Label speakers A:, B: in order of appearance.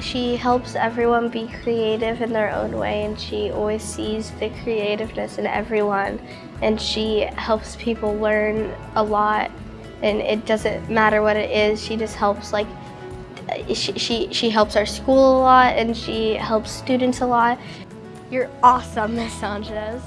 A: She helps everyone be creative in their own way and she always sees the creativeness in everyone and she helps people learn a lot and it doesn't matter what it is, she just helps like she, she, she helps our school a lot and she helps students a lot. You're awesome, Miss Sanchez.